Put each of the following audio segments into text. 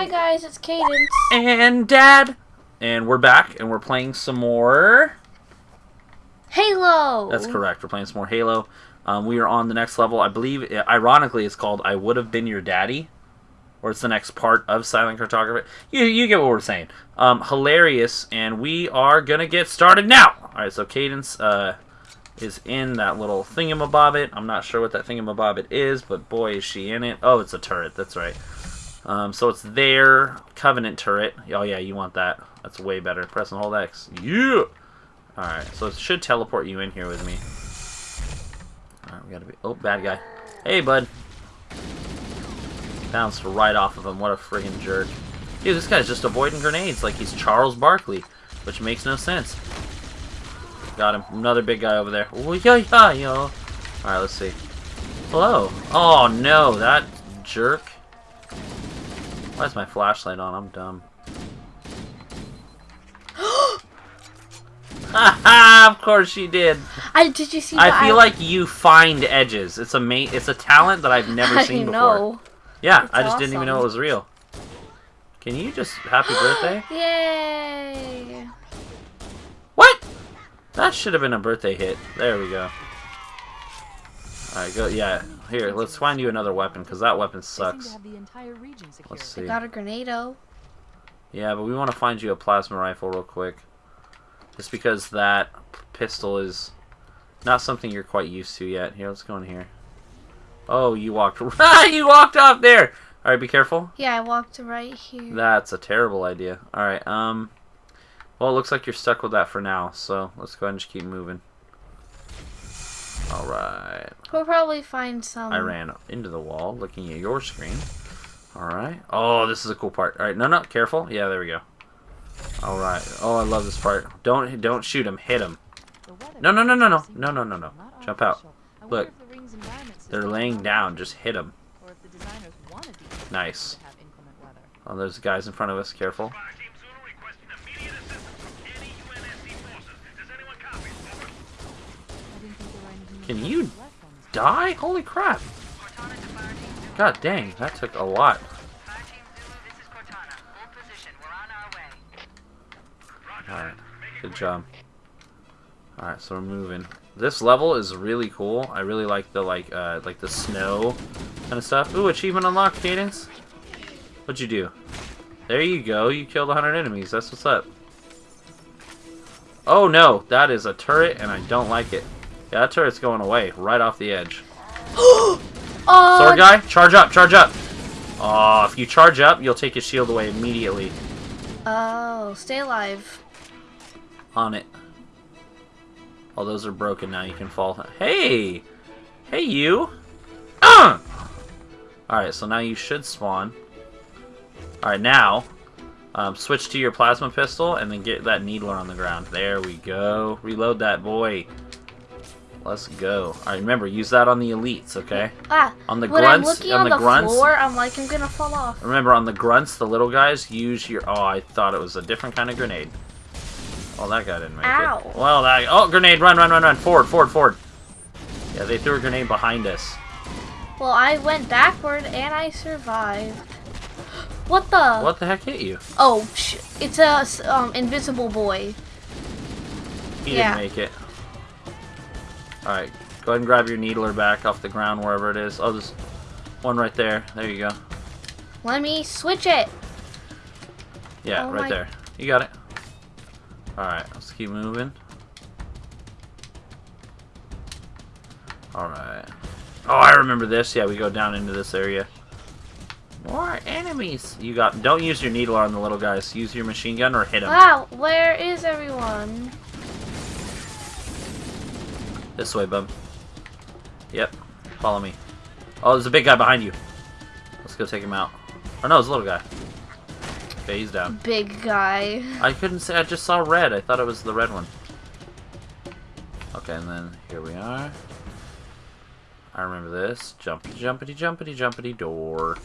Hi guys, it's Cadence. And Dad. And we're back, and we're playing some more. Halo. That's correct. We're playing some more Halo. Um, we are on the next level. I believe, ironically, it's called "I Would Have Been Your Daddy," or it's the next part of Silent Cartographer. You you get what we're saying. Um, hilarious, and we are gonna get started now. All right, so Cadence uh, is in that little thingamabobbit. I'm not sure what that thingamabobbit is, but boy, is she in it. Oh, it's a turret. That's right. Um, so it's their Covenant turret. Oh yeah, you want that. That's way better. Press and hold X. Yeah! Alright, so it should teleport you in here with me. Alright, we gotta be... Oh, bad guy. Hey, bud. Bounced right off of him. What a friggin' jerk. Dude, this guy's just avoiding grenades like he's Charles Barkley, which makes no sense. Got him. Another big guy over there. Oh, yeah, yeah, yo. Alright, let's see. Hello. Oh, no, that jerk. Why is my flashlight on? I'm dumb. Haha, of course she did. I did you see? I feel I... like you find edges. It's a mate. It's a talent that I've never I seen before. Yeah, That's I just awesome. didn't even know it was real. Can you just happy birthday? Yay! What? That should have been a birthday hit. There we go. Alright, go. Yeah, here. Let's find you another weapon because that weapon sucks. Let's see. I got a grenado. Yeah, but we want to find you a plasma rifle real quick. Just because that pistol is not something you're quite used to yet. Here, let's go in here. Oh, you walked you walked off there. All right, be careful. Yeah, I walked right here. That's a terrible idea. All right, um well, it looks like you're stuck with that for now. So, let's go ahead and just keep moving. Alright. We'll probably find some. I ran into the wall looking at your screen. Alright. Oh, this is a cool part. Alright, no, no, careful. Yeah, there we go. Alright. Oh, I love this part. Don't don't shoot him. Hit him. No, no, no, no, no. No, no, no, no. Jump out. Look. They're laying down. Just hit them. Nice. Oh, there's guys in front of us. Careful. Can you die? Holy crap. God dang, that took a lot. Alright, good job. Alright, so we're moving. This level is really cool. I really like the like uh like the snow kind of stuff. Ooh, achievement unlocked, Cadence. What'd you do? There you go, you killed 100 enemies. That's what's up. Oh no, that is a turret and I don't like it. Yeah, that turret's going away, right off the edge. oh, Sword guy, charge up, charge up. Oh, if you charge up, you'll take his shield away immediately. Oh, stay alive on it. All those are broken now. You can fall. Hey! Hey, you! Uh! Alright, so now you should spawn. Alright, now, um, switch to your plasma pistol and then get that needler on the ground. There we go. Reload that boy. Let's go. Alright, remember, use that on the elites, okay? Ah, on the when grunts, I'm looking on, on the, the grunts, floor, I'm like, I'm gonna fall off. Remember, on the grunts, the little guys, use your... Oh, I thought it was a different kind of grenade. Well, that guy didn't make Ow. it. Well, that... Oh, grenade! Run, run, run, run! Forward, forward, forward! Yeah, they threw a grenade behind us. Well, I went backward and I survived. What the? What the heck hit you? Oh, it's a um, invisible boy. He yeah. didn't make it. Alright, go ahead and grab your needler back off the ground wherever it is. Oh, there's one right there. There you go. Let me switch it. Yeah, oh right my... there. You got it. Alright, let's keep moving. Alright. Oh, I remember this. Yeah, we go down into this area. More enemies! You got... Don't use your needler on the little guys. Use your machine gun or hit them. Wow, where is everyone? This way, bub. Yep. Follow me. Oh, there's a big guy behind you. Let's go take him out. Oh, no, it's a little guy. Okay, he's down. Big guy. I couldn't say. I just saw red. I thought it was the red one. Okay, and then here we are. I remember this. Jumpity, jumpity, jumpity, jumpity door.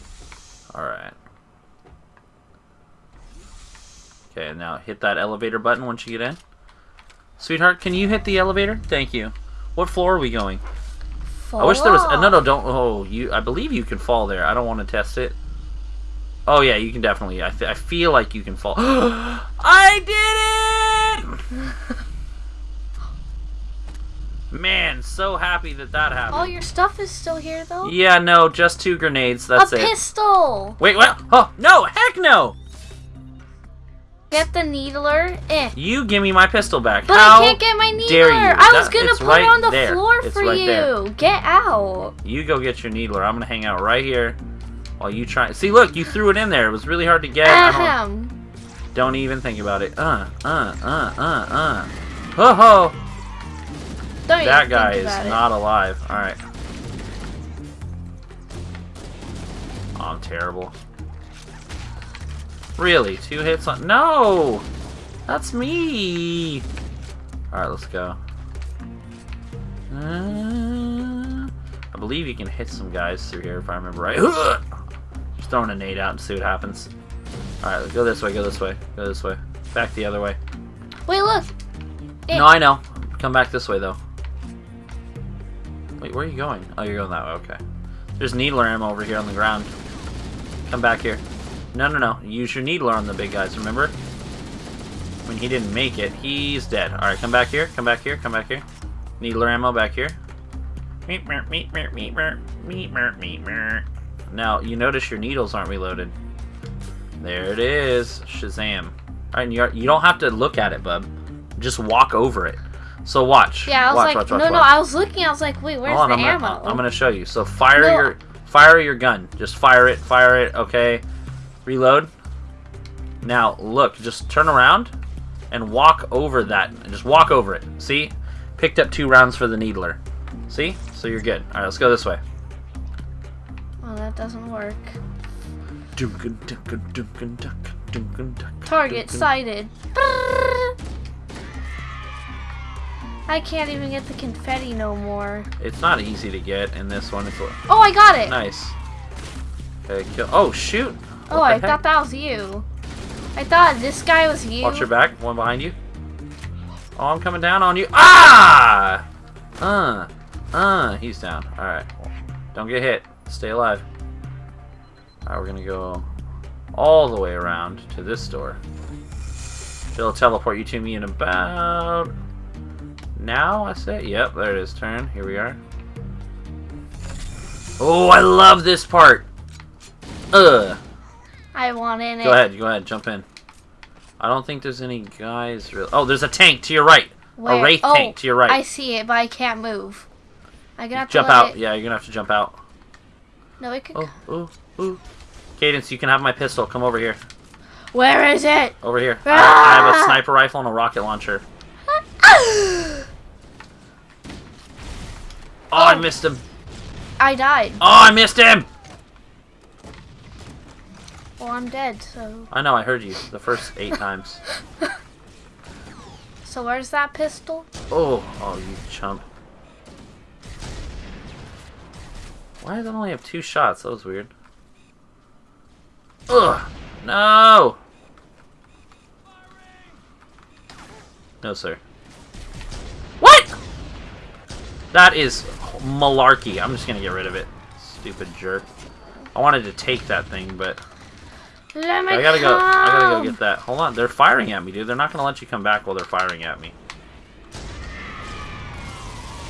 Alright. Okay, now hit that elevator button once you get in. Sweetheart, can you hit the elevator? Thank you. What floor are we going? Fall I wish there was... off. no, no, don't... Oh, you. I believe you can fall there. I don't want to test it. Oh yeah, you can definitely. I, I feel like you can fall. I did it! Man, so happy that that happened. All your stuff is still here, though. Yeah, no, just two grenades. That's a it. pistol. Wait, what? Oh no! Heck no! Get the needler. Eh. You give me my pistol back. But How I can't get my needler. I was gonna put right it on the there. floor It's for right you. there. Get out. You go get your needler. I'm gonna hang out right here while you try. See, look, you threw it in there. It was really hard to get. I don't, don't even think about it. Uh, uh, uh, uh, uh. Ho ho! Don't That guy is it. not alive. All right. Oh, I'm terrible. Really? Two hits on? No! That's me! Alright, let's go. Uh, I believe you can hit some guys through here if I remember right. Just throwing a nade out and see what happens. Alright, go this way, go this way, go this way. Back the other way. Wait, look. Eh. No, I know. Come back this way, though. Wait, where are you going? Oh, you're going that way, okay. There's needler ammo over here on the ground. Come back here. No, no, no. Use your needler on the big guys, remember? When he didn't make it, he's dead. Alright, come back here, come back here, come back here. Needler ammo back here. Now, you notice your needles aren't reloaded. There it is. Shazam. Alright, you, you don't have to look at it, bub. Just walk over it. So watch. Yeah, I was watch, like, watch, watch, no, no, I was looking. I was like, wait, where's oh, on, the I'm ammo? Gonna, I'm gonna show you. So fire no. your, fire your gun. Just fire it, fire it. Okay. Reload. Now look, just turn around and walk over that. And Just walk over it. See? Picked up two rounds for the needler. See? So you're good. All right, let's go this way. Well, that doesn't work. Target sighted. I can't even get the confetti no more. It's not easy to get in this one. It's Oh, I got it. nice. Okay, kill. Oh shoot! Oh, I heck? thought that was you. I thought this guy was you. Watch your back. One behind you. Oh, I'm coming down on you. Ah! Uh. Uh. He's down. Alright. Don't get hit. Stay alive. Alright, we're gonna go all the way around to this door. It'll teleport you to me in about... Now, I say? Yep, there it is. Turn. Here we are. Oh, I love this part! Ugh. I want in it. Go ahead, go ahead, jump in. I don't think there's any guys really. Oh, there's a tank to your right. Where? A wraith oh, tank to your right. I see it, but I can't move. I got to jump out. It... Yeah, you're gonna have to jump out. No, it could. Oh, ooh, ooh. Cadence, you can have my pistol. Come over here. Where is it? Over here. I, I have a Ah! sniper rifle and a rocket launcher. Oh, I Oh. missed him. I died. Oh, I missed him. Well, I'm dead. So, I know. I heard you the first eight times. so where's that pistol? Oh, oh, you chump. Why does it only have two shots? That was weird. Ugh! No! No, sir. What? That is malarkey. I'm just gonna get rid of it. Stupid jerk. I wanted to take that thing, but Let me I gotta go. I gotta go get that. Hold on, they're firing at me, dude. They're not gonna let you come back while they're firing at me.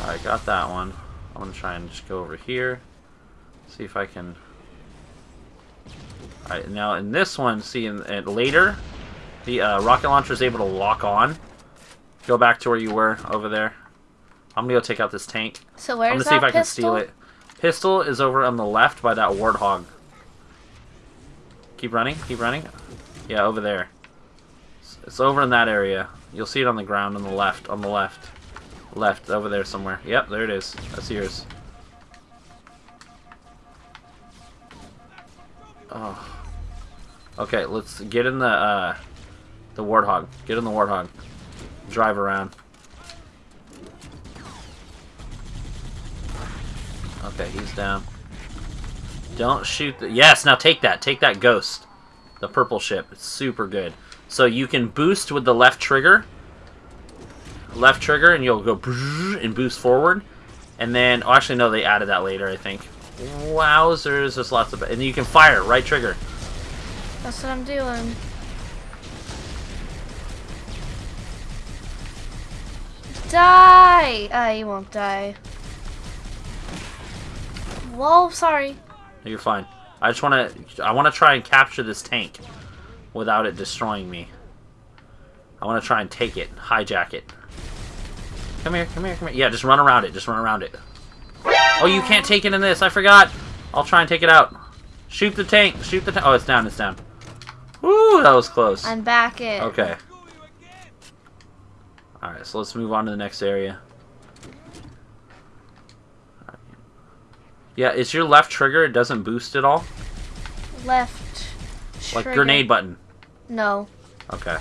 Alright, got that one. I'm gonna try and just go over here. See if I can. Alright, now in this one, see, in, in later, the uh, rocket launcher is able to lock on. Go back to where you were over there. I'm gonna go take out this tank. So where's I'm gonna see if I can steal it. Pistol is over on the left by that warthog. Keep running, keep running. Yeah, over there. It's- over in that area. You'll see it on the ground on the left, on the left. Left, over there somewhere. Yep, there it is. That's yours. Oh. Okay, let's get in the, uh, the warthog. Get in the warthog. Drive around. Okay, he's down. Don't shoot the... Yes, now take that. Take that ghost. The purple ship. It's super good. So you can boost with the left trigger. Left trigger, and you'll go and boost forward. And then... Oh, actually, no, they added that later, I think. Wowzers. There's lots of... And you can fire. Right trigger. That's what I'm doing. Die! Ah, you won't die. Whoa, sorry. You're fine. I just want to. I want to try and capture this tank without it destroying me. I want to try and take it, hijack it. Come here, come here, come here. Yeah, just run around it. Just run around it. Oh, you can't take it in this. I forgot. I'll try and take it out. Shoot the tank. Shoot the tank. Oh, it's down. It's down. Ooh, that was close. I'm back in. Okay. Alright, so let's move on to the next area. Yeah, is your left trigger, it doesn't boost at all? Left. Like trigger. grenade button. No. Okay.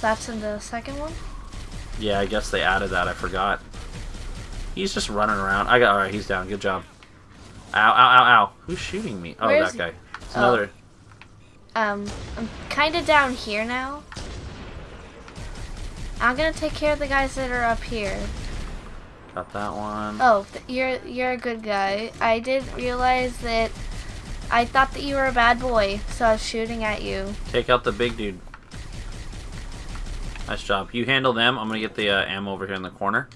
That's in the second one? Yeah, I guess they added that. I forgot. He's just running around. I got. All right, he's down. Good job. Ow! Ow! Ow! Ow! Who's shooting me? Oh, Where that guy. It's Oh. another. Um, I'm kind of down here now. I'm gonna take care of the guys that are up here. Got that one. Oh, you're you're a good guy. I did realize that I thought that you were a bad boy, so I was shooting at you. Take out the big dude. Nice job. You handle them. I'm gonna get the uh, ammo over here in the corner.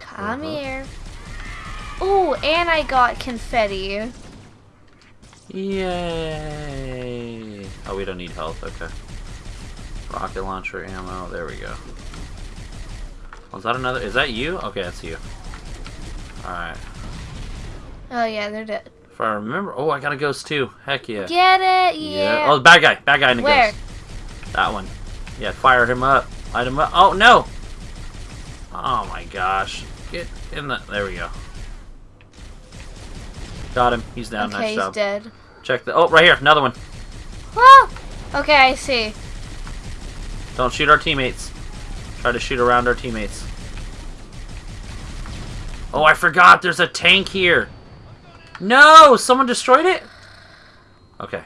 Come Uh-huh. here. Ooh, and I got confetti. Yay! Oh, we don't need health. Okay. Rocket launcher ammo. There we go. Was that another? Is that you? Okay, that's you. All right. Oh yeah, they're dead. If I remember. Oh, I got a ghost too. Heck yeah. Get it? Yeah. Oh, bad guy. Bad guy in the Where? ghost. That one. Yeah, fire him up. Light him up. Oh, no! Oh my gosh. Get in the... There we go. Got him. He's down. okay, nice he's job. dead. Check the... Oh, right here. Another one. Ah! Okay, I see. Don't shoot our teammates. Try to shoot around our teammates. Oh, I forgot. There's a tank here. No! Someone destroyed it? Okay.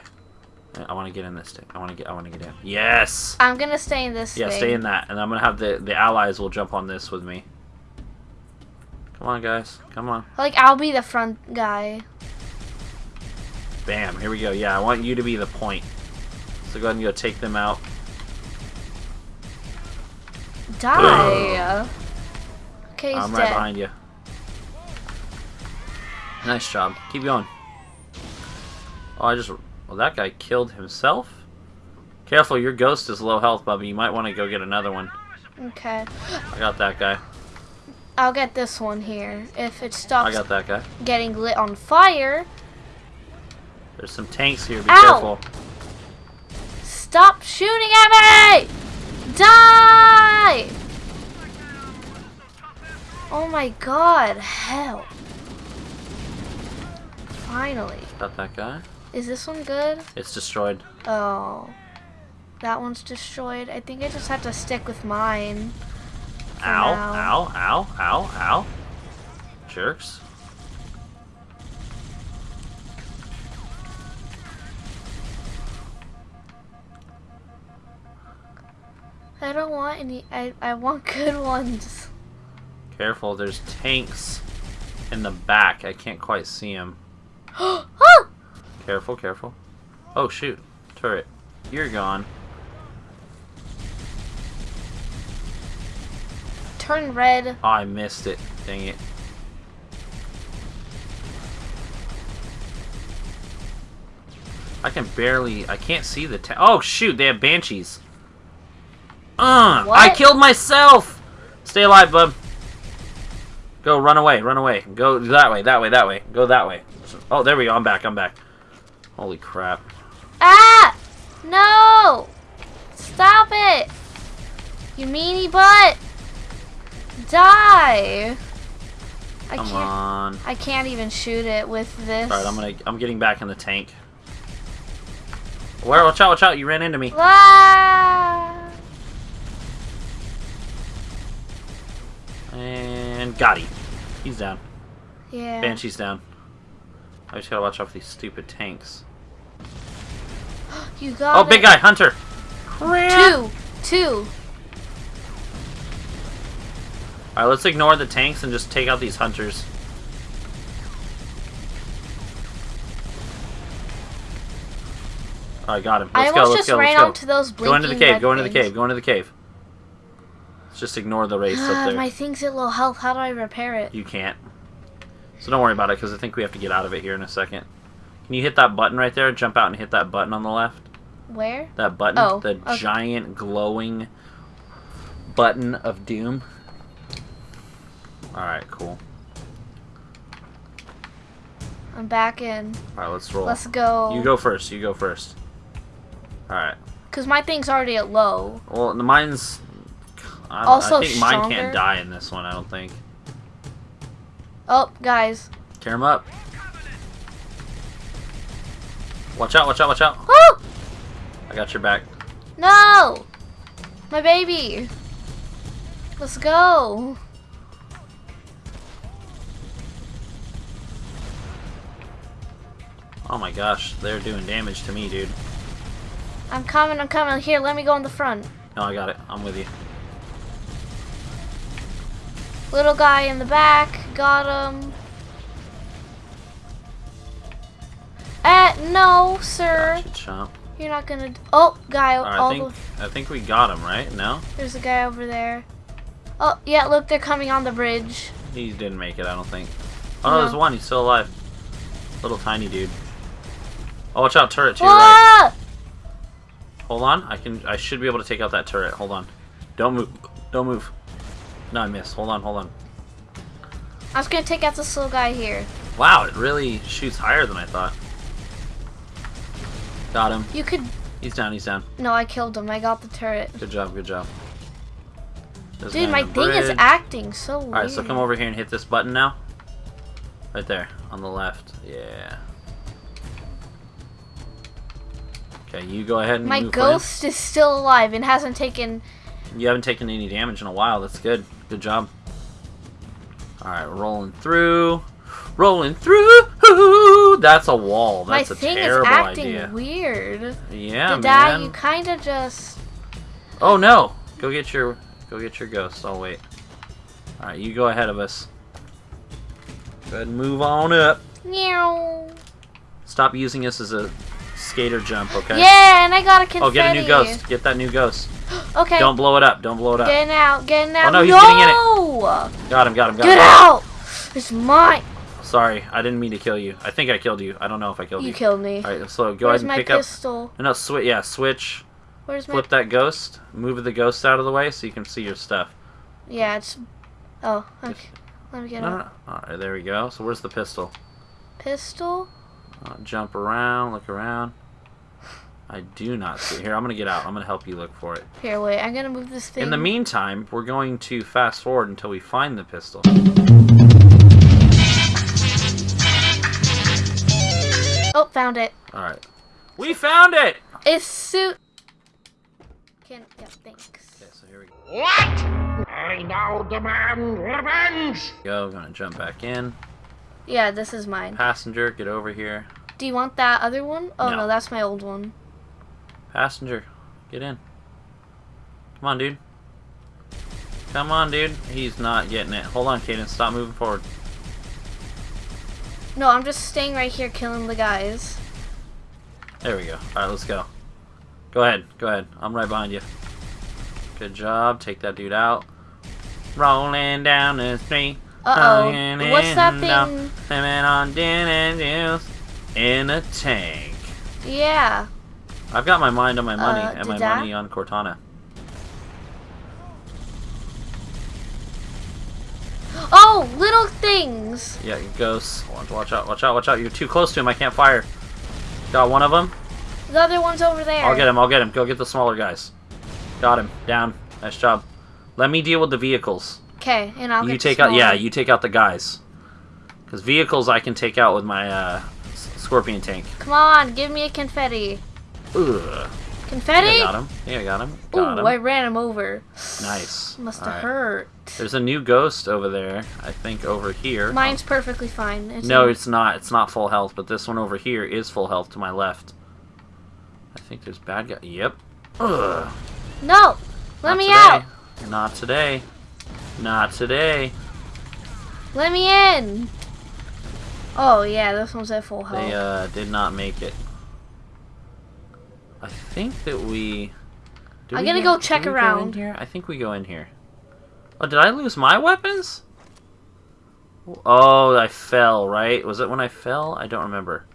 I want to get in this tank. I want to get. I want to get in. Yes. I'm gonna stay in this Yeah, thing. stay in that, and I'm gonna have the the allies will jump on this with me. Come on, guys. Come on. Like I'll be the front guy. Bam. Here we go. Yeah, I want you to be the point. So go ahead and go take them out. Die. okay, I'm dead. right behind you. Nice job. Keep going. Oh, I just. Well, that guy killed himself. Careful, your ghost is low health, Bubby. You might want to go get another one. Okay. I got that guy. I'll get this one here. If it stops I got that guy. getting lit on fire, There's some tanks here. Be Ow! careful. stop shooting at me! Die! Oh my god, hell. Finally. Got that guy. Is this one good? It's destroyed. Oh. That one's destroyed. I think I just have to stick with mine. Ow, now. ow, ow, ow, ow. Jerks. I don't want any. I, I want good ones. Careful, there's tanks in the back. I can't quite see them. oh! Careful, careful. Oh, shoot. Turret. You're gone. Turn red. Oh, I missed it. Dang it. I can barely... I can't see the... Oh, shoot. They have banshees. Uh, I killed myself! Stay alive, bub. Go, run away, run away. Go that way, that way, that way. Go that way. Oh, there we go. I'm back, I'm back. Holy crap. Ah! No! Stop it! You meanie butt! Die! I Come can't. on. I can't even shoot it with this. Alright, I'm gonna... I'm getting back in the tank. Where? Watch out, watch out. You ran into me. Ah! And got him. He's down. Yeah. Banshee's down. I just gotta watch out for these stupid tanks. You got Oh, big guy, Hunter! Crap! Two. Two. Alright, let's ignore the tanks and just take out these hunters. I got him. I Let's go. almost Let's just go. ran Let's go. onto those blinking Go into the cave. Go into the cave. Go into the cave. Just ignore the wraiths up Ah, there. my thing's at low health. How do I repair it? You can't. So don't worry about it because I think we have to get out of it here in a second. Can you hit that button right there? Jump out and hit that button on the left. Where? That button. Oh, the okay. giant glowing button of doom. Alright, cool. I'm back in. Alright, let's roll. Let's go. You go first. You go first. Alright. Cause my thing's already at low. Well, the mine's. I, Also I think mine stronger? can't die in this one. I don't think. Oh, guys. Tear him up. Watch out! Watch out! Watch out! Woo! I got your back. No! My baby. Let's go. Oh my gosh, they're doing damage to me, dude. I'm coming. I'm coming. Here, let me go in the front. No, I got it. I'm with you. Little guy in the back. Got him. Eh, no, sir. Gotcha, chomp. You're not gonna. Oh, guy. All I think the... I think we got him, right? No, There's a guy over there. Oh, yeah. Look, they're coming on the bridge. he didn't make it. I don't think. Oh no, No. there's one. He's still alive. Little tiny dude. Oh, watch out, turret to your right. Hold on, I can. I should be able to take out that turret. Hold on. Don't move. Don't move. No, I missed. Hold on, hold on. I was gonna take out this little guy here. Wow, it really shoots higher than I thought. Got him. You could. He's down. He's down. No, I killed him. I got the turret. Good job. Good job. There's Dude, my thing is acting so weird. Alright, so come over here and hit this button now. Right there, on the left. Yeah. Okay, you go ahead and My ghost is still alive and hasn't taken. You haven't taken any damage in a while. That's good. Good job. Alright, rolling through. Rolling through. That's a wall. That's my a thing is terrible acting idea. weird. Yeah, Did I? man. You kind of just. Oh no! Go get your go get your ghost. I'll wait. Alright, you go ahead of us. Go ahead and move on up. Meow. Stop using us as a skater jump, okay? Yeah, and I got a confetti. Oh, get a new ghost. Get that new ghost. Okay. Don't blow it up. Don't blow it up. Getting out. Getting out. no, he's no! getting in it. Got him, got him, got Get him. out! It's mine. Sorry, I didn't mean to kill you. I think I killed you. I don't know if I killed you. You killed me. Alright, so go Where's ahead and pick pistol? up. No, switch. Yeah, switch. Where's my? Flip that ghost. Move the ghost out of the way so you can see your stuff. Yeah, it's. Oh, okay. Let me get No, no, no. Alright, there we go. So where's the pistol? pistol. Uh, jump around, look around. I do not see. Here, I'm gonna get out. I'm gonna help you look for it. Here, wait. I'm gonna move this thing. In the meantime, we're going to fast forward until we find the pistol. Oh, found it. Alright. We found it! It's suit. Can yeah, thanks. Okay, so here we go. What? I now demand revenge! Go, gonna jump back in. Yeah, this is mine. Passenger, get over here. Do you want that other one? Oh No. no, that's my old one. Passenger, get in. Come on, dude. Come on, dude. He's not getting it. Hold on, Caden. Stop moving forward. No, I'm just staying right here killing the guys. There we go. Alright, let's go. Go ahead. Go ahead. I'm right behind you. Good job. Take that dude out. Rolling down the street. Uh Rolling oh. What's that thing? Swimming on gin and juice in a tank. Yeah. I've got my mind on my money Uh, and my that? money on Cortana. Oh, little things. Yeah, ghosts. Watch, watch out, watch out, watch out. You're too close to him. I can't fire. Got one of them. The other one's over there. I'll get him, I'll get him. Go get the smaller guys. Got him. Down. Nice job. Let me deal with the vehicles. Okay, and I'll you take out, yeah, you take out the guys. Because vehicles I can take out with my uh, scorpion tank. Come on, give me a confetti. Ugh. Confetti? Yeah, got him. Yeah, I got him. Ooh, him. I ran him over. Nice. Must have Alright. hurt. There's a new ghost over there. I think over here. Mine's perfectly fine. It's No, it's not. It's not full health, but this one over here is full health to my left. I think there's bad guy. Yep. Ugh. No! Let Not me today. out! Not today. Not today. Let me in! Oh, yeah, this one's at full health. They uh, did not make it. I think that we. I'm we gonna go- go check around. in here? I think we go in here. Oh, did I lose my weapons? Oh, I fell, right? Was it when I fell? I don't remember.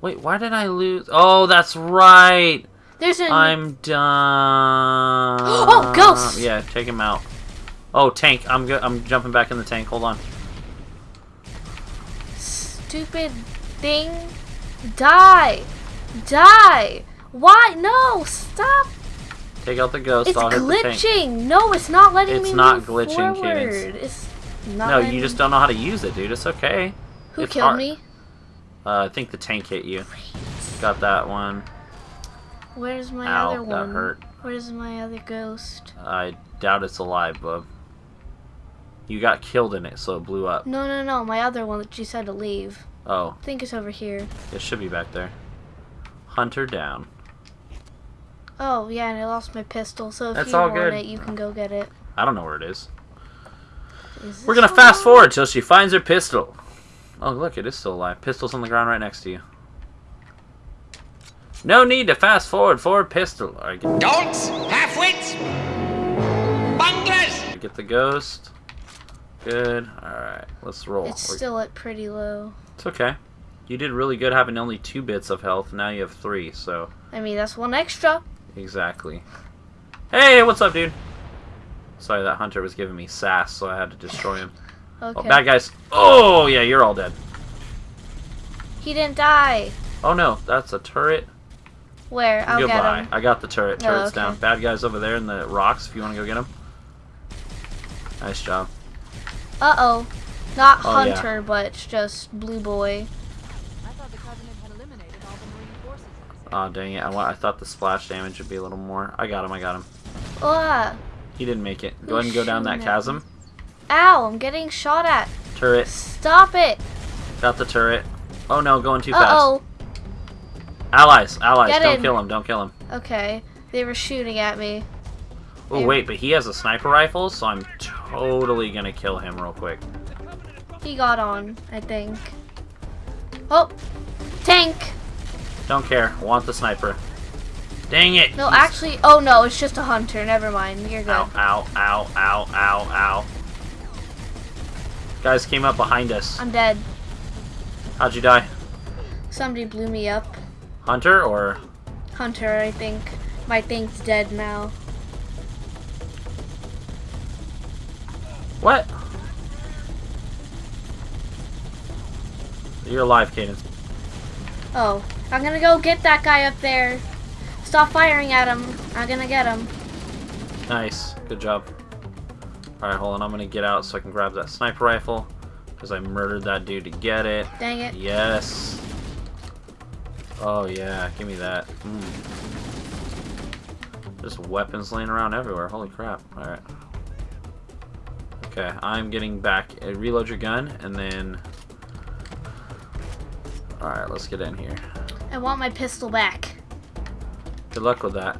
Wait, why did I lose? Oh, that's right. There's a. I'm done. Oh, ghost! Yeah, take him out. Oh, tank. I'm go I'm jumping back in the tank. Hold on. stupid thing. Die! Die! Why? No! Stop! Take out the ghost. It's I'll hit the tank. glitching! No, it's not letting It's me not move glitching, forward. Cadence. It's not No, letting you just don't know how to use it, dude. It's okay. Who it's killed hard. me? Uh, I think the tank hit you. Got that one. Where's my Ow, other that one? hurt. Where's my other ghost? I doubt it's alive, bub. You got killed in it, so it blew up. No, no, no, my other one that you said to leave. Oh, I think it's over here. it should be back there. Hunter down. Oh, yeah, and I lost my pistol, so if That's you all want good. it, you can go get it. I don't know where it is. Is We're gonna fast forward till she finds her pistol. Oh, look, it is still alive. Pistol's on the ground right next to you. No need to fast forward. Forward pistol. All right, get, Dolts, half-wits, bunglers. get the ghost. Good. All right, let's roll. It's We're- still at pretty low. It's okay. You did really good having only two bits of health. Now you have three, so I mean, that's one extra. Exactly. Hey, what's up, dude? Sorry, that hunter was giving me sass, so I had to destroy him. Okay. Oh, bad guys. Oh, yeah, you're all dead. He didn't die. Oh no, that's a turret. Where? I'll Goodbye. get him. I got the turret. Oh, Turret's okay. down. Bad guys over there in the rocks. If you want to go get them. Nice job. Uh oh. Not Oh, yeah. Hunter, but just Blue Boy. I thought the Covenant had eliminated all the Marine forces. Oh dang it! I, I thought the splash damage would be a little more. I got him. I got him. Ah. He didn't make it. Go ahead and go down that chasm. Ow, I'm getting shot at. Turret. Stop it. Got the turret. Oh no, going too Uh fast. oh. Allies, allies, Get don't in. kill him, don't kill him. Okay. They were shooting at me. Oh They- wait, but he has a sniper rifle, so I'm totally gonna kill him real quick. He got on, I think. Oh. Tank. Don't care, want the sniper. Dang it! No, actually, oh no, it's just a hunter. Never mind. You're good. Ow, ow, ow, ow, ow, ow. Guys came up behind us. I'm dead. How'd you die? Somebody blew me up. Hunter or Hunter, I think. My thing's dead now. what? You're alive, Cadence. Oh, I'm gonna go get that guy up there. Stop firing at him. I'm gonna get him. Nice, good job. Alright, hold on, I'm gonna get out so I can grab that sniper rifle. Because I murdered that dude to get it. Dang it. Yes. Oh yeah, give me that. Mm. There's weapons laying around everywhere. Holy crap. Alright. Okay, I'm getting back. Uh, reload your gun, and then... Alright, let's get in here. I want my pistol back. Good luck with that.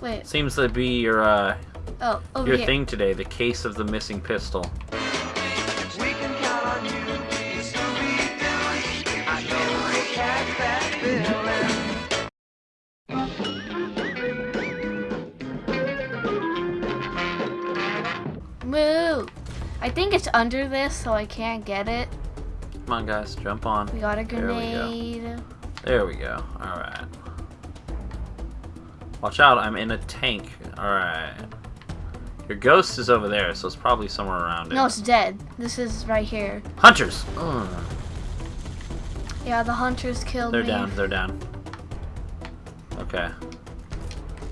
Wait. Seems to be your, uh, Oh, your here. thing today, the case of the missing pistol. We can count on you, Scooby-Doo. I know we'll catch that feeling. Move. I think it's under this, so I can't get it. Come on, guys, jump on. We got a There we go. grenade. There we go. Alright. Watch out, I'm in a tank. Alright. Your ghost is over there, so it's probably somewhere around it. No, it's dead. This is right here. Hunters! Ugh. Yeah, the hunters killed They're me. down, they're down. Okay.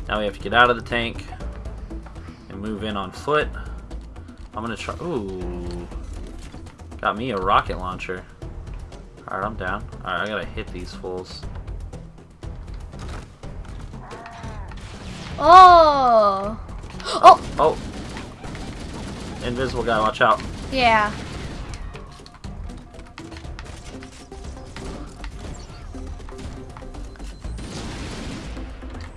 Now we have to get out of the tank and move in on foot. I'm gonna try. Ooh. Got me a rocket launcher. Alright, I'm down. Alright, I gotta hit these fools. Oh. Oh, Oh! Invisible guy, watch out. yeah.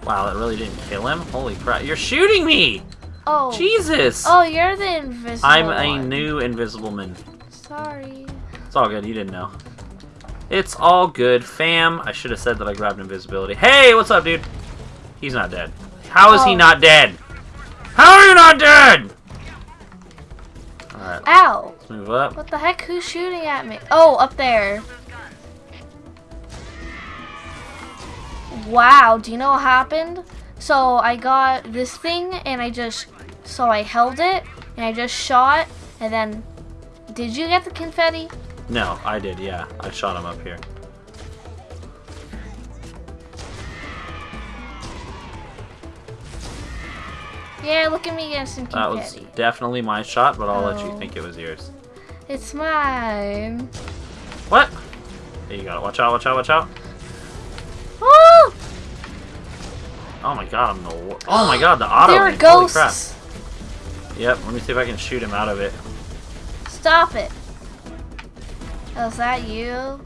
Wow, that really didn't kill him? Holy crap. You're shooting me! Oh. Jesus! Oh, you're the invisible I'm a new invisible man. Sorry. It's all good, you didn't know. It's all good, fam. I should have said that I grabbed invisibility. Hey, what's up, dude? He's not dead. How is he Oh. not dead? How are you not dead? Alright, Ow! let's move up. What the heck? Who's shooting at me? Oh, up there. Wow, do you know what happened? So I got this thing and I just, so I held it and I just shot and then, did you get the confetti? No, I did, yeah. I shot him up here. Yeah, look at me getting some confetti. That was definitely my shot, but I'll let you Oh. think it was yours. It's mine. What? There you go. Watch out, watch out, watch out. Woo! Oh my god, I'm the Oh my god, the auto. there are link. Holy crap. ghosts. Yep, let me see if I can shoot him out of it. Stop it. Oh, is that you?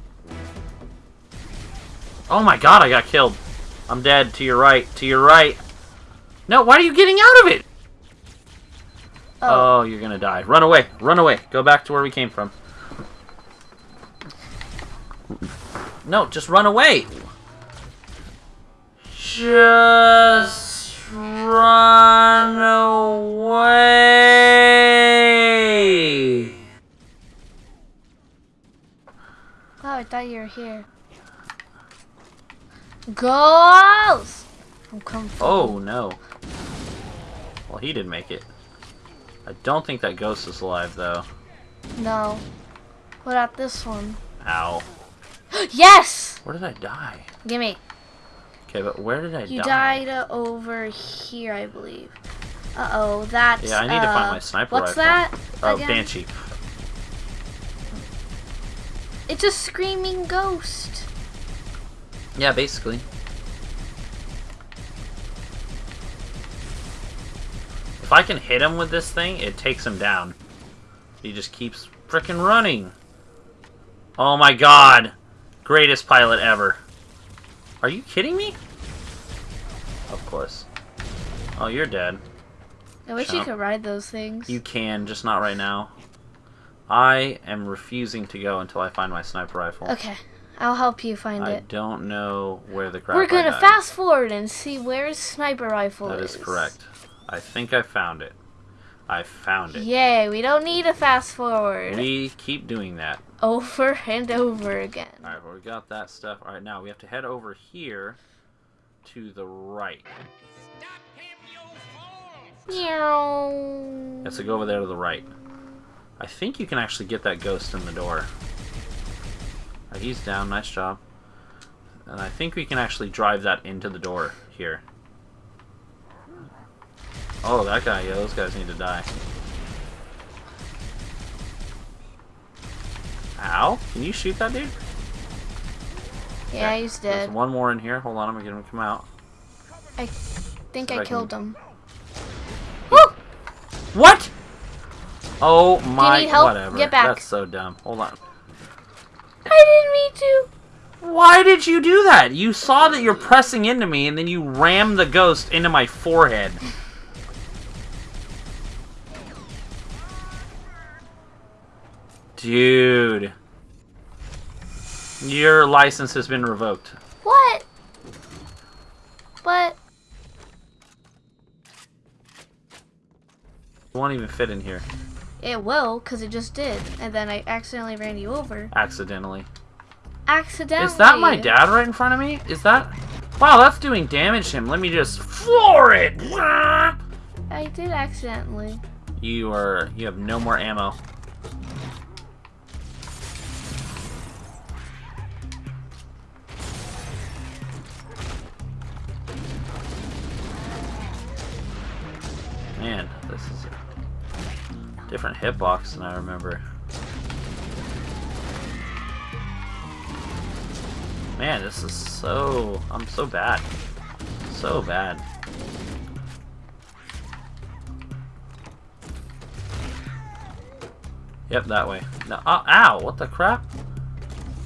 Oh my god, I got killed. I'm dead. To your right. To your right. No, why are you getting out of it? Oh, Oh, you're gonna die. Run away. Run away. Go back to where we came from. No, just run away. Just run away. oh, I thought you were here. Ghost! I'm coming. Oh no. Well, he didn't make it. I don't think that ghost is alive though. No. What about this one? Ow. yes! Where did I die? Gimme. Okay, but where did I You die? died uh, over here, I believe. Uh oh, that's. Yeah, I need to uh, find my sniper What's rifle. that? Oh, again? Banshee. It's a screaming ghost. Yeah, basically. If I can hit him with this thing, it takes him down. He just keeps freaking running. Oh my god. Greatest pilot ever. Are you kidding me? Of course. Oh, you're dead. I wish you could ride those things. You can, just not right now. I am refusing to go until I find my sniper rifle. Okay, I'll help you find I it. I don't know where the crap We're gonna fast forward and see where his sniper rifle That is correct. I think I found it. I found it. Yay, we don't need a fast forward. We keep doing that. Over and over again. Alright, well, we got that stuff. Alright, now we have to head over here to the right. Meow. Yes, so go over there to the right. I think you can actually get that ghost in the door. Alright, he's down. Nice job. And I think we can actually drive that into the door here. Oh, that guy. Yeah, those guys need to die. Ow. Can you shoot that dude? Yeah, Okay, he's dead. There's one more in here. Hold on, I'm gonna get him to come out. I think I I killed can- him. Woo! What? Oh my, need help? whatever. Get back. That's so dumb. Hold on. I didn't mean to. Why did you do that? You saw that you're pressing into me and then you rammed the ghost into my forehead. Dude. Your license has been revoked. What? But It won't even fit in here. It will, cause it just did, and then I accidentally ran you over. Accidentally. Accidentally. Is that my dad right in front of me? Is that... Wow, that's doing damage to him. Let me just floor it! I did accidentally. You are... You have no more ammo. Man, this is different hitbox than I remember. Man, this is so... I'm so bad. So bad. Yep, that way. No, oh, ow! What the crap?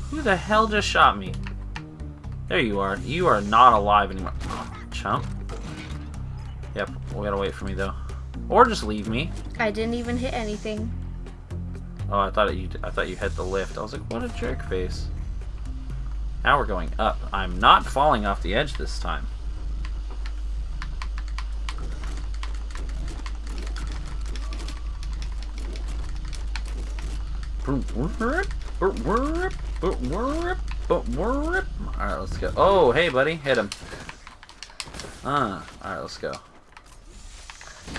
Who the hell just shot me? There you are. You are not alive anymore. Oh, chump. Yep, we gotta wait for me though. Or just leave me. I didn't even hit anything. Oh, I thought you. I thought you hit the lift. I was like, what a jerk face. Now we're going up. I'm not falling off the edge this time. Alright, let's go. Oh, hey, buddy. Hit him. Ah, alright, let's go.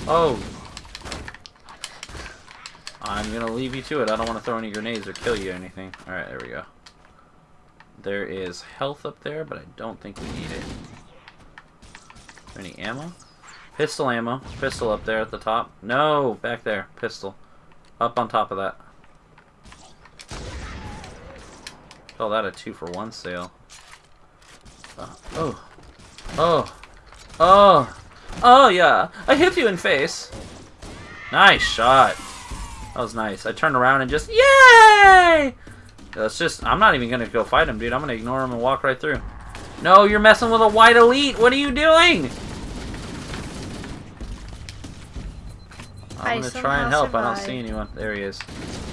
Oh. I'm gonna leave you to it. I don't want to throw any grenades or kill you or anything. Alright, there we go. There is health up there, but I don't think we need it. any ammo? Pistol ammo. Pistol up there at the top. No, back there. Pistol. Up on top of that. Call that a two for one sale. Uh, oh. Oh. Oh. Oh, yeah. I hit you in face. Nice shot. That was nice. I turned around and just, yay! That's just, I'm not even going to go fight him, dude. I'm going to ignore him and walk right through. No, you're messing with a white elite. What are you doing? I'm going to try and help. I don't see anyone. There he is.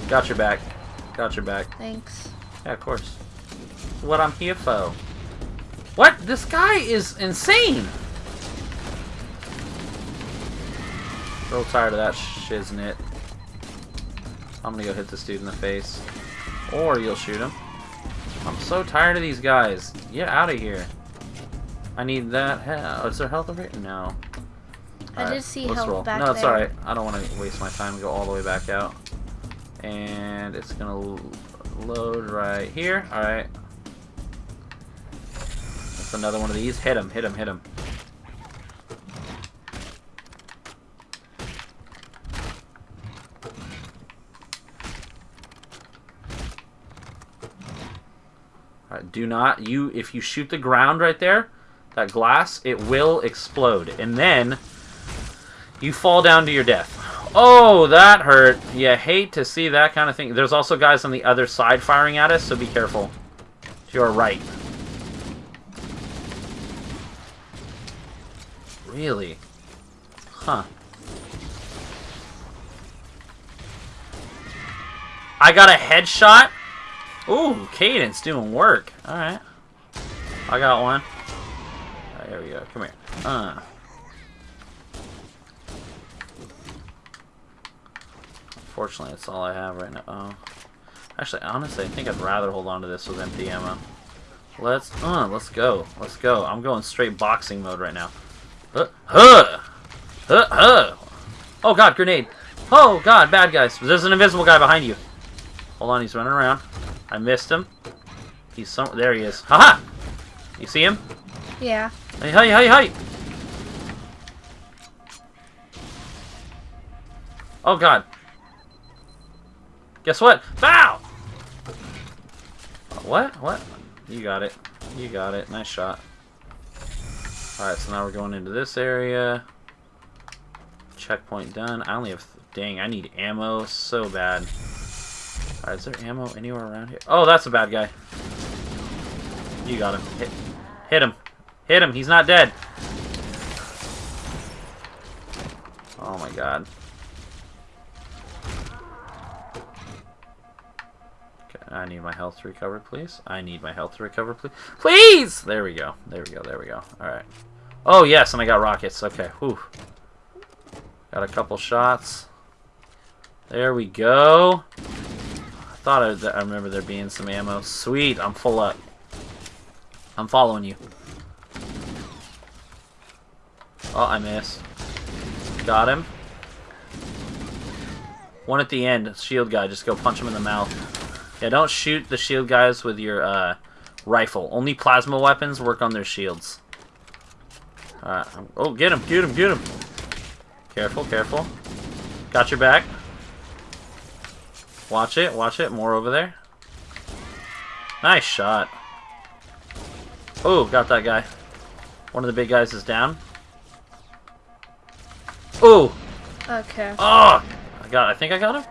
Got your back. Got your back. Thanks. Yeah, of course. What I'm here for. What? This guy is insane! Real tired of that shiznit. I'm gonna go hit this dude in the face. Or you'll shoot him. I'm so tired of these guys. Get out of here. I need that. Oh, is there health over here? No. I Alright, did see let's health roll. back No, it's alright. I don't want to waste my time and go all the way back out. And it's gonna load right here. Alright. That's another one of these. Hit him, hit him, hit him. Do not you if you shoot the ground right there, that glass, it will explode. And then you fall down to your death. Oh, that hurt. You hate to see that kind of thing. There's also guys on the other side firing at us, so be careful. To your right. Really? Huh. I got a headshot? Ooh, Cadence doing work. Alright. I got one. Alright, there we go. Come here. Uh. Unfortunately, that's all I have right now. Oh. Actually, honestly, I think I'd rather hold on to this with empty ammo. Let's, uh, let's go. Let's go. I'm going straight boxing mode right now. Uh, huh! Huh, huh! Oh god, grenade! Oh god, bad guys. There's an invisible guy behind you. Hold on, he's running around. I missed him. He's some. There he is. Haha! You see him? Yeah. Hey, hey, hey, hey! Oh god. Guess what? Bow! What? What? You got it. You got it. Nice shot. Alright, so now we're going into this area. Checkpoint done. I only have... Dang, I need ammo so bad. Alright, is there ammo anywhere around here? Oh, that's a bad guy. You got him. Hit, hit him. Hit him. He's not dead. Oh my god. Okay, I need my health to recover, please. I need my health to recover, please. Please! There we go. There we go. There we go. Alright. Oh, yes, and I got rockets. Okay, whew. Got a couple shots. There we go. Thought I, I remember there being some ammo. Sweet, I'm full up. I'm following you. Oh, I missed. Got him. One at the end, shield guy. Just go punch him in the mouth. Yeah, don't shoot the shield guys with your uh, rifle. Only plasma weapons work on their shields. Alright. Oh, get him, get him, get him. Careful, careful. Got your back. Watch it, watch it. More over there. Nice shot. Oh, got that guy. One of the big guys is down. Oh! Okay. Oh! I got. I think I got him.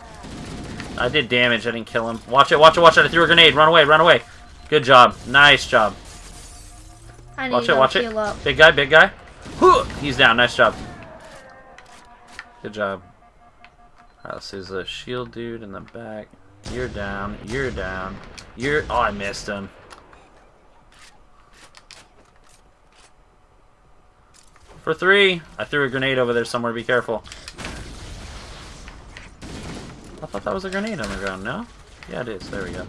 I did damage. I didn't kill him. Watch it! Watch it! Watch it! I threw a grenade. Run away! Run away! Good job. Nice job. I need Watch to it! Watch it! up. Big guy! Big guy! He's down. Nice job. Good job. Alright, so there's a shield dude in the back. You're down. You're down. You're... Oh, I missed him. For three! I threw a grenade over there somewhere. Be careful. I thought that was a grenade on the ground, no? Yeah, it is. There we go.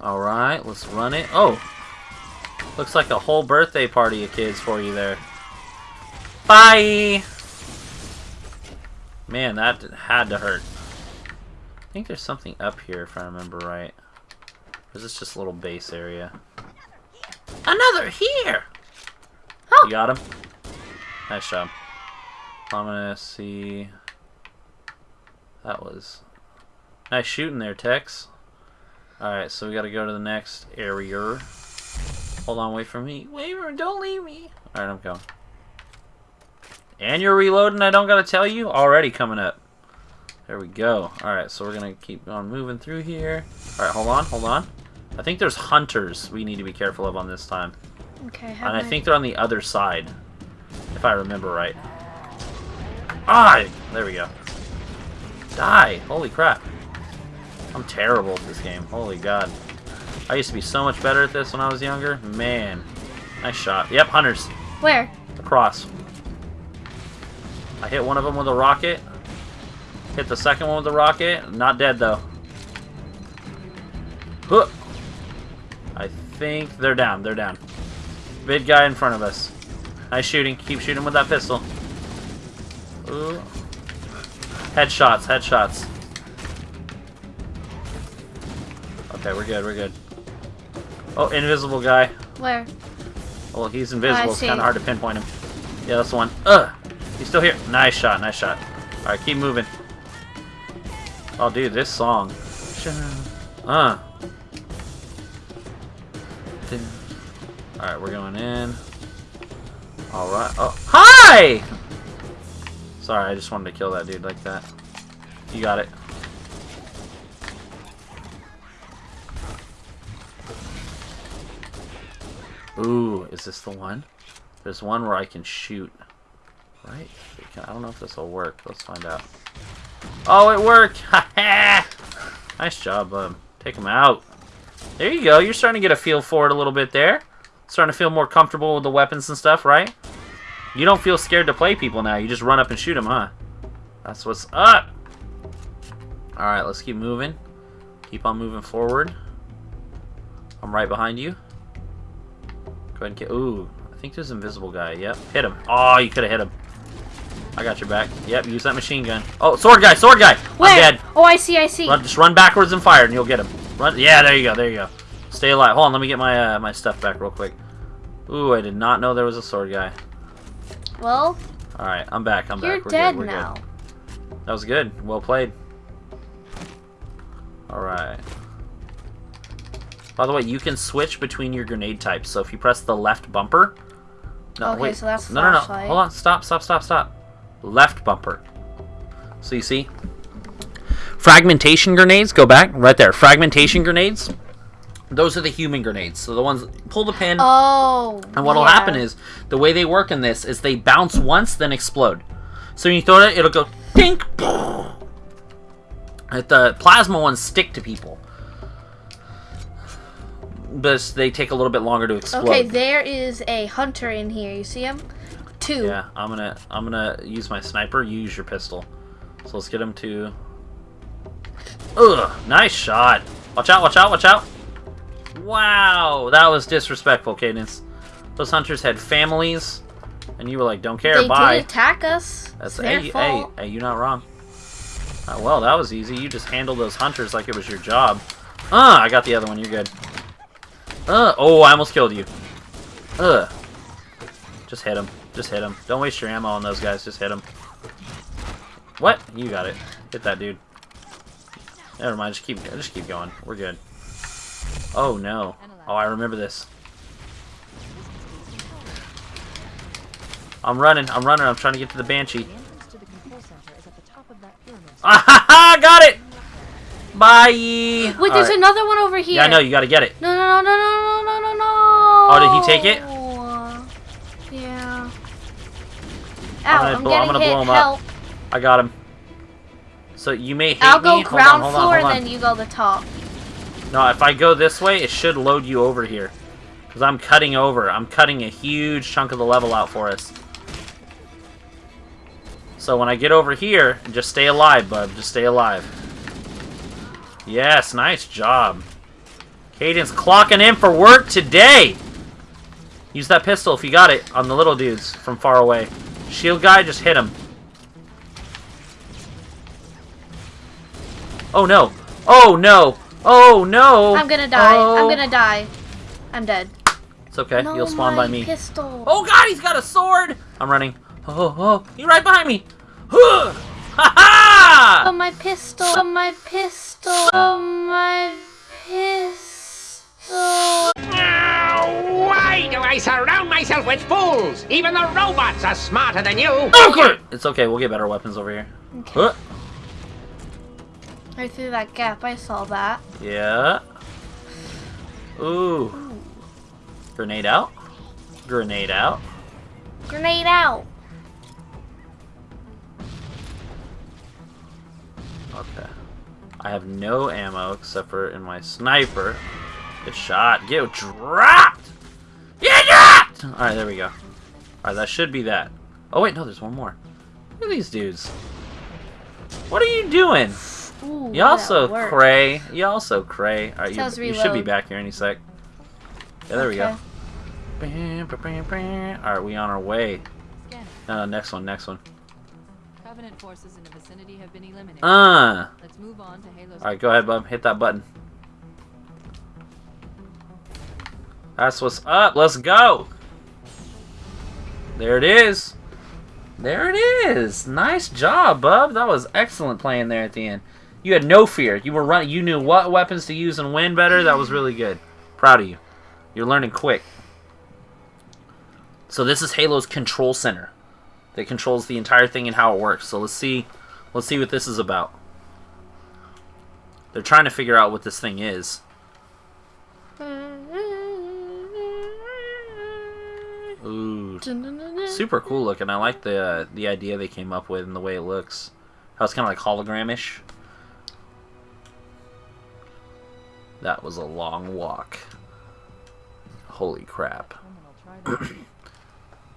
Alright, let's run it. Oh! Looks like a whole birthday party of kids for you there. Bye! Man, that had to hurt. I think there's something up here if I remember right. Or is this just a little base area? Another here! Oh. You got him? Nice job. I'm gonna see... That was... Nice shooting there, Tex. Alright, so we gotta go to the next area. Hold on, wait for me. Wait for don't leave me. Alright, I'm going. And you're reloading, I don't gotta tell you? Already coming up. There we go. Alright, so we're gonna keep on moving through here. Alright, hold on, hold on. I think there's hunters we need to be careful of on this time. Okay, And have I think they're on the other side. If I remember right. Ah! There we go. Die! Holy crap. I'm terrible at this game. Holy god. I used to be so much better at this when I was younger. Man. Nice shot. Yep, hunters. Where? Across. I hit one of them with a rocket. Hit the second one with a rocket. Not dead, though. Huh. I think they're down. They're down. Big guy in front of us. Nice shooting. Keep shooting with that pistol. Ooh. Headshots. Headshots. Okay, we're good. We're good. Oh, invisible guy. Where? Well, he's invisible. Oh, I It's kind of hard to pinpoint him. Yeah, that's the one. Ugh! He's still here. Nice shot. Nice shot. All right, keep moving. Oh, dude, this song. Uh. All right, we're going in. All right. Oh, hi! Sorry, I just wanted to kill that dude like that. You got it. Ooh, is this the one? There's one where I can shoot. Right? I don't know if this will work. Let's find out. Oh, it worked! nice job, bud. Take him out. There you go. You're starting to get a feel for it a little bit there. Starting to feel more comfortable with the weapons and stuff, right? You don't feel scared to play people now. You just run up and shoot them, huh? That's what's up. Alright, let's keep moving. Keep on moving forward. I'm right behind you. Go ahead and get. Ooh, I think there's an invisible guy. Yep, hit him. Oh, you could have hit him. I got your back. Yep, use that machine gun. Oh, sword guy, sword guy. Where? I'm dead. Oh, I see, I see. Run, just run backwards and fire, and you'll get him. Run. Yeah, there you go. There you go. Stay alive. Hold on, let me get my uh, my stuff back real quick. Ooh, I did not know there was a sword guy. Well, All right, I'm back. I'm you're back. We're dead good. We're now. good. That was good. Well played. All right. By the way, you can switch between your grenade types. So if you press the left bumper. No, Okay, wait. so that's flashlight. no, no, no. Hold on. Stop. Stop. Stop. Stop. Left bumper. So you see, fragmentation grenades. Go back right there. Fragmentation grenades. Those are the human grenades. So the ones pull the pin. Oh. And what'll yeah. happen is the way they work in this is they bounce once, then explode. So when you throw it, it'll go dink. Like the plasma ones stick to people, but they take a little bit longer to explode. Okay, there is a hunter in here. You see him? Two. Yeah, I'm gonna I'm gonna use my sniper. You use your pistol. So let's get him to. Ugh, nice shot. Watch out! Watch out! Watch out! Wow, that was disrespectful, Cadence. Those hunters had families, and you were like, "Don't care, They bye." did attack us. That's it's hey, hey, hey, you're not wrong. Uh, well, that was easy. You just handled those hunters like it was your job. Uh, I got the other one. You're good. Uh, oh, I almost killed you. Ugh. Just hit him. Just hit him. Don't waste your ammo on those guys. Just hit him. What? You got it. Hit that dude. Never mind. Just keep. Just keep going. We're good. Oh no. Oh, I remember this. I'm running. I'm running. I'm trying to get to the banshee. The entrance to the control center is at the top of that pyramid. Ah ha ha! Got it. Bye. Wait, there's another one over here. Yeah, I know. You got to get it. No, no, no, no, no, no, no, no. Oh, did he take it? Yeah. Ow, I'm gonna I'm, blow- I'm gonna hit. blow him up. Help. I got him. So you may hate I'll go me. Hold on, ground hold on, floor hold on. then you go the top. No, if I go this way, it should load you over here. Because I'm cutting over. I'm cutting a huge chunk of the level out for us. So when I get over here, just stay alive, bub. Just stay alive. Yes, nice job. Cadence clocking in for work today. Use that pistol if you got it on the little dudes from far away. Shield guy, just hit him. Oh no. Oh no. Oh no. I'm gonna die. Oh. I'm gonna die. I'm dead. It's okay. No, You'll spawn by me. Pistol. Oh god, he's got a sword! I'm running. Oh, oh, oh. He's right behind me. Huh. Ha ha! Oh, my pistol. Oh, my pistol. Oh, my pistol. Now, why do I surround myself with fools? Even the robots are smarter than you. Okay. It's okay. We'll get better weapons over here. Huh. Right through that gap. I saw that. Yeah. Ooh. Grenade out. Grenade out. Grenade out. Okay. I have no ammo except for in my sniper. Good shot. Get dropped! Get dropped! Alright, there we go. Alright, that should be that. Oh, wait, no, there's one more. Look at these dudes. What are you doing? Ooh, You also that cray. You also cray. Alright, you, you should be back here any sec. Yeah, there we go. Okay. Alright, we on our way. Scanning. Uh, next one, next one. Covenant forces in the vicinity have been eliminated. Uh. Let's move on to Halo's. Alright, go ahead, bub. Hit that button. That's what's up. Let's go. There it is. There it is. Nice job, bub. That was excellent playing there at the end. You had no fear. You were running. You knew what weapons to use and when better. That was really good. Proud of you. You're learning quick. So this is Halo's control center that controls the entire thing and how it works. So let's see. Let's see what this is about. They're trying to figure out what this thing is. Ooh, super cool looking. I like the uh, the idea they came up with and the way it looks. How it's kind of like hologramish. That was a long walk. Holy crap. Criminal, try that.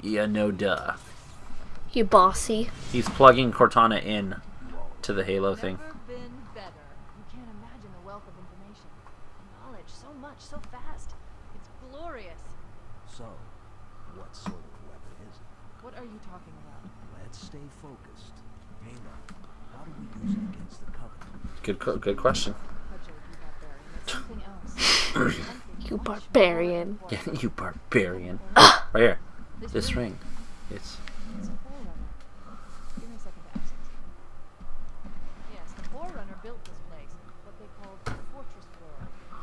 Yeah, no duh. You bossy. He's plugging Cortana in to the Halo thing. Never been better. You can't imagine the wealth of information. Knowledge, so much, so fast. It's glorious. So, what sort of weapon is it? What are you talking about? Let's stay focused. Halo, how do we use it against the Covenant? Good, good question. You barbarian. It's something else. Something You barbarian. Yeah, you barbarian. Ah! right here. This ring. It's It's a forerunner. Give me a second to access. Yes, the forerunner built this place, what they called the fortress floor.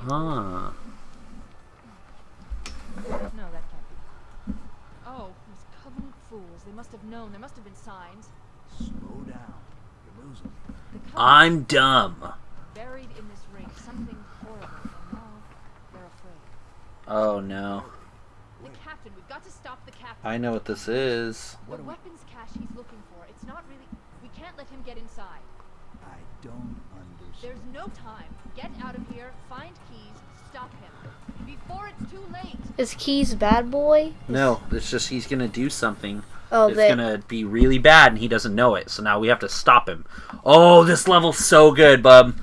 huh. No, that can't be. Oh, these covenant fools. They must have known. There must have been signs. Slow down. You're losing me. The covenant I'm dumb. buried in this ring something horrible, and now they're afraid. Oh no. The captain. We've got to stop the captain. I know what this is. What do we... weapons cache he's looking for. It's not really. We can't let him get inside. I don't understand. There's no time. Get out of here. Find Keyes. Stop him before it's too late. Is Keyes bad boy? No, it's just he's gonna do something. Oh, it's they. gonna be really bad and he doesn't know it. So now we have to stop him. Oh, this level's so good, bub.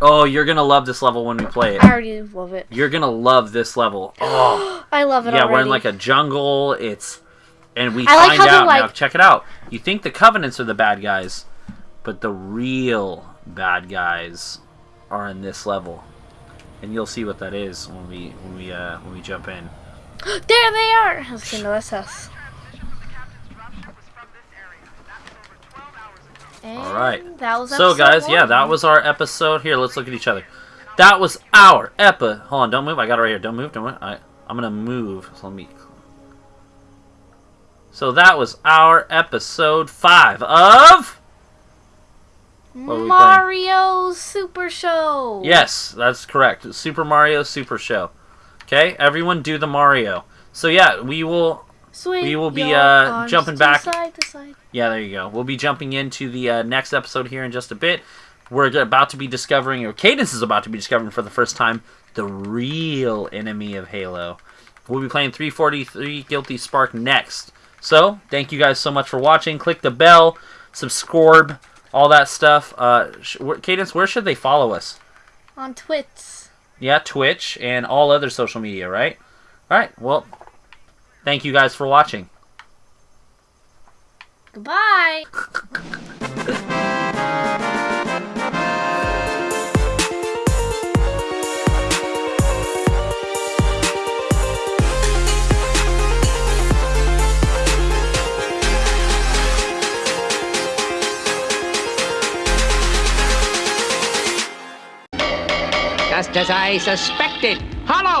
Oh, you're gonna love this level when we play it. I already love it. You're gonna love this level. Oh, I love it yeah, already. we're in like a jungle. It's and we I find they're out now. Check it out. You think the Covenants are the bad guys, but the real bad guys are in this level, and you'll see what that is when we when we uh when we jump in. there they are. I was gonna that's us. And All right. That was So guys, yeah, that was our episode. Here, let's look at each other. That was our epi. Hold on, don't move. I got it right here. Don't move. Don't move. I, I'm gonna move. So let me. So that was our episode five of. What are we playing? Mario Super Show. Yes, that's correct. Super Mario Super Show. Okay, everyone do the Mario. So yeah, we will. Swing We will be, uh, jumping back. Side to side. Yeah, there you go. We'll be jumping into the uh, next episode here in just a bit. We're about to be discovering, or Cadence is about to be discovering for the first time, the real enemy of Halo. We'll be playing 343 Guilty Spark next. So, thank you guys so much for watching. Click the bell, subscribe, all that stuff. Uh, Cadence, where should they follow us? On Twitch. Yeah, Twitch and all other social media, right? All right. Well, thank you guys for watching. Goodbye. Just as I suspected. Hollow!